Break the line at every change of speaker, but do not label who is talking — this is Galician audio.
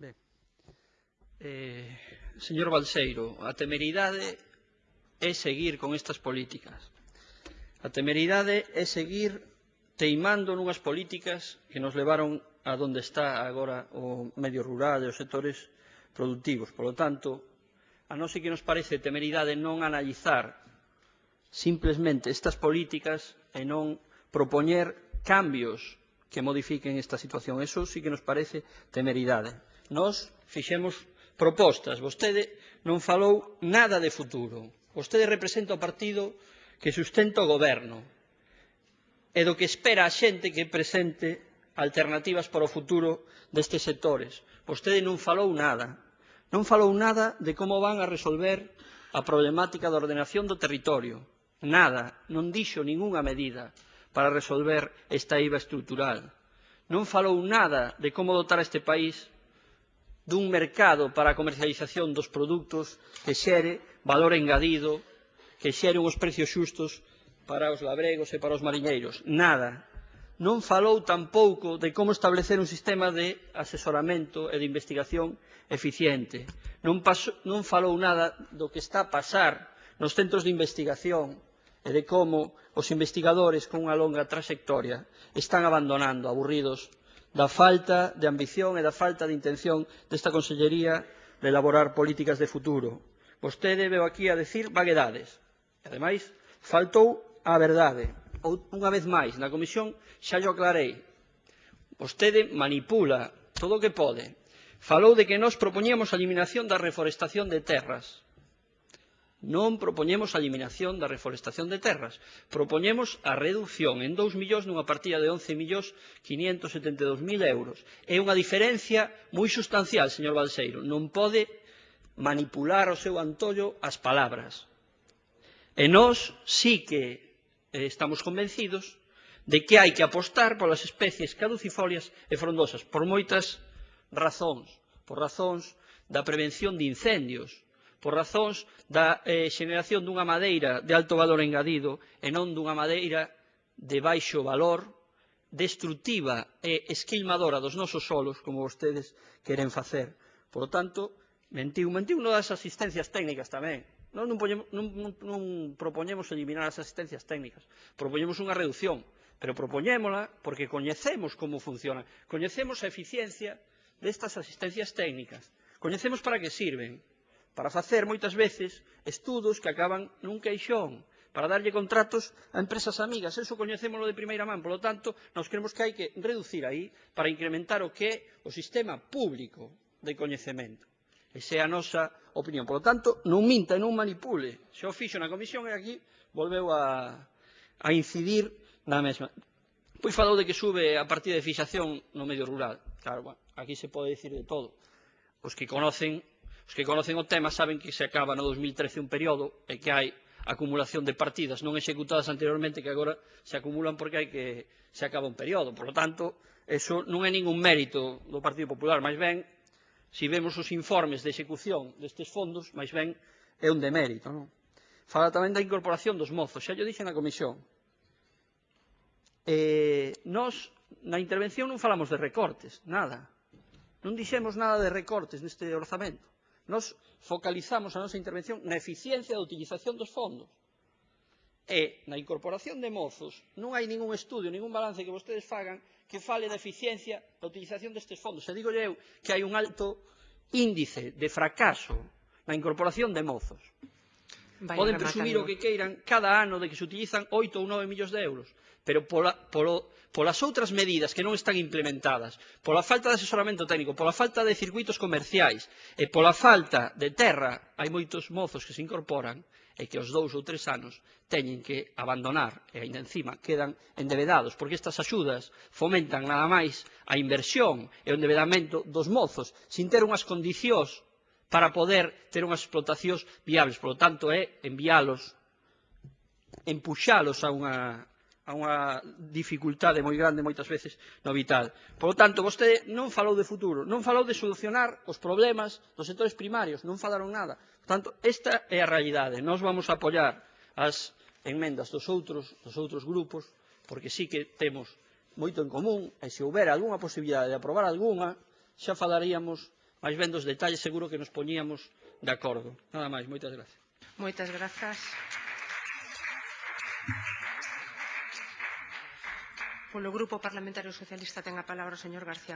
Ben. Eh, señor Balseiro, a temeridade é seguir con estas políticas. A temeridade é seguir teimando nunhas políticas que nos levaron a donde está agora o medio rural e os sectores productivos. Por lo tanto, a non ser que nos parece temeridade non analizar simplemente estas políticas e non propoñer cambios que modifiquen esta situación. Eso sí que nos parece temeridade. Nós fixemos propostas. Vostede non falou nada de futuro. Vostede representa o partido que sustenta o goberno e do que espera a xente que presente alternativas para o futuro destes sectores. Vostede non falou nada. Non falou nada de como van a resolver a problemática da ordenación do territorio. Nada, non dixo ningunha medida para resolver esta IVA estrutural. Non falou nada de como dotar este país dun mercado para a comercialización dos produtos que xere valor engadido, que xere uns precios xustos para os labregos e para os mariñeiros. Nada. Non falou tampouco de como establecer un sistema de asesoramento e de investigación eficiente. Non, paso, non falou nada do que está a pasar nos centros de investigación e de como os investigadores con unha longa traxectoria están abandonando, aburridos, da falta de ambición e da falta de intención desta Consellería de elaborar políticas de futuro. Vostede veo aquí a decir vaguedades. E, ademais, faltou a verdade. Ou, unha vez máis, na Comisión xa yo aclarei. Vostede manipula todo o que pode. Falou de que nós propoñíamos a eliminación da reforestación de terras. Non propoñemos a eliminación da reforestación de terras, propoñemos a reducción en 2 millóns nunha partida de 11.572.000 euros. É unha diferencia moi sustancial, señor Balseiro, non pode manipular o seu antollo as palabras. E nós sí que eh, estamos convencidos de que hai que apostar polas especies caducifolias e frondosas, por moitas razóns, por razóns da prevención de incendios, por razóns da eh, xeneración dunha madeira de alto valor engadido e non dunha madeira de baixo valor, destructiva e esquilmadora dos nosos solos, como vostedes queren facer. Por lo tanto, mentiu, mentiu non das asistencias técnicas tamén. Non, non, poñemos, non, non, non propoñemos eliminar as asistencias técnicas, propoñemos unha reducción, pero propoñémola porque coñecemos como funciona, coñecemos a eficiencia destas asistencias técnicas, coñecemos para que sirven, para facer moitas veces estudos que acaban nun queixón, para darlle contratos a empresas amigas. Eso coñecémolo de primeira man. Por lo tanto, nós creemos que hai que reducir aí para incrementar o que é o sistema público de coñecemento. Esa é a nosa opinión. Por lo tanto, non minta e non manipule. Se o fixo na comisión e aquí volveu a, a incidir na mesma. Pois falou de que sube a partida de fixación no medio rural. Claro, bueno, aquí se pode dicir de todo. Os que conocen Os que conocen o tema saben que se acaba no 2013 un período e que hai acumulación de partidas non executadas anteriormente que agora se acumulan porque hai que se acaba un período. Por lo tanto, eso non é ningún mérito do Partido Popular, máis ben, se vemos os informes de execución destes fondos, máis ben, é un demérito. Non? Fala tamén da incorporación dos mozos, xa yo dixen na comisión. Eh, nos, na intervención non falamos de recortes, nada. Non dixemos nada de recortes neste orzamento. Nos focalizamos a nosa intervención na eficiencia da utilización dos fondos. E na incorporación de mozos non hai ningún estudio, ningún balance que vostedes fagan que fale da eficiencia da utilización destes fondos. E digo eu que hai un alto índice de fracaso na incorporación de mozos. Vai poden presumir o que queiran cada ano de que se utilizan 8 ou 9 millóns de euros, pero pola, polo, polas outras medidas que non están implementadas, pola falta de asesoramento técnico, pola falta de circuitos comerciais e pola falta de terra, hai moitos mozos que se incorporan e que aos dous ou tres anos teñen que abandonar e ainda encima quedan endevedados, porque estas axudas fomentan nada máis a inversión e o endevedamento dos mozos sin ter unhas condicións para poder ter unhas explotacións viables. Por lo tanto, é enviálos, empuxalos a unha, a unha dificultade moi grande moitas veces no vital. Por lo tanto, vostede non falou de futuro, non falou de solucionar os problemas dos sectores primarios, non falaron nada. Por tanto, esta é a realidade. Nós vamos a apoiar as enmendas dos outros, dos outros grupos, porque sí que temos moito en común, e se houbera algunha posibilidade de aprobar algunha, xa falaríamos máis vendo os detalles seguro que nos poñíamos de acordo. Nada máis, moitas gracias.
Moitas grazas. Polo Grupo Parlamentario Socialista ten a palabra o señor García